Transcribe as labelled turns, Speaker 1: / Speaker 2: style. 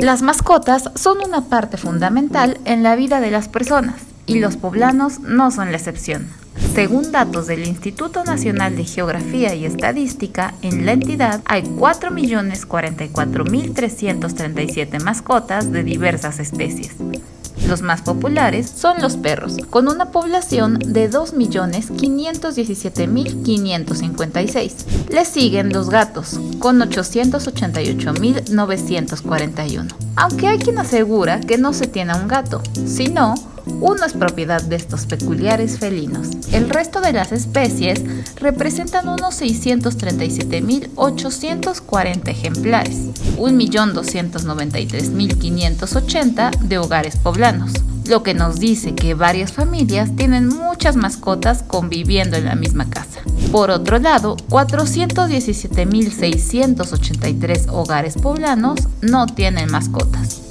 Speaker 1: Las mascotas son una parte fundamental en la vida de las personas y los poblanos no son la excepción. Según datos del Instituto Nacional de Geografía y Estadística, en la entidad hay 4.044.337 mascotas de diversas especies. Los más populares son los perros, con una población de 2.517.556. Le siguen los gatos, con 888.941. Aunque hay quien asegura que no se tiene un gato, sino uno es propiedad de estos peculiares felinos. El resto de las especies representan unos 637.840 ejemplares, 1.293.580 de hogares poblanos, lo que nos dice que varias familias tienen muchas mascotas conviviendo en la misma casa. Por otro lado, 417.683 hogares poblanos no tienen mascotas.